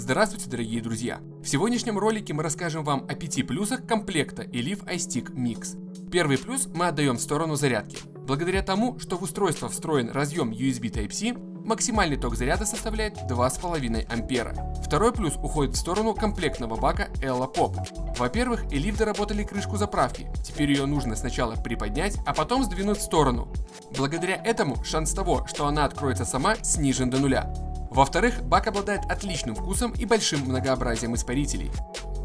Здравствуйте, дорогие друзья! В сегодняшнем ролике мы расскажем вам о 5 плюсах комплекта Elif iStick Mix. Первый плюс мы отдаем в сторону зарядки. Благодаря тому, что в устройство встроен разъем USB Type-C, максимальный ток заряда составляет 2,5 ампера. Второй плюс уходит в сторону комплектного бака Ella Pop. Во-первых, Elif доработали крышку заправки, теперь ее нужно сначала приподнять, а потом сдвинуть в сторону. Благодаря этому шанс того, что она откроется сама, снижен до нуля. Во-вторых, бак обладает отличным вкусом и большим многообразием испарителей.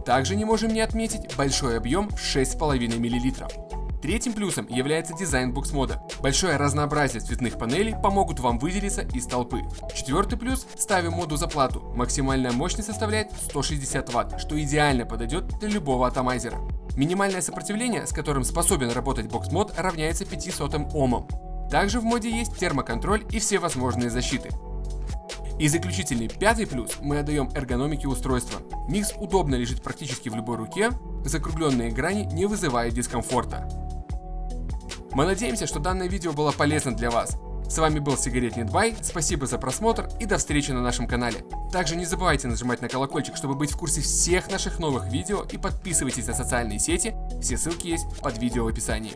Также не можем не отметить большой объем в 6,5 мл. Третьим плюсом является дизайн букс-мода. Большое разнообразие цветных панелей помогут вам выделиться из толпы. Четвертый плюс – ставим моду за плату. Максимальная мощность составляет 160 Вт, что идеально подойдет для любого атомайзера. Минимальное сопротивление, с которым способен работать бокс-мод, равняется 500 Омам. Также в моде есть термоконтроль и все возможные защиты. И заключительный пятый плюс мы отдаем эргономике устройства. Микс удобно лежит практически в любой руке, закругленные грани не вызывают дискомфорта. Мы надеемся, что данное видео было полезно для вас. С вами был Сигаретный Бай, спасибо за просмотр и до встречи на нашем канале. Также не забывайте нажимать на колокольчик, чтобы быть в курсе всех наших новых видео и подписывайтесь на социальные сети, все ссылки есть под видео в описании.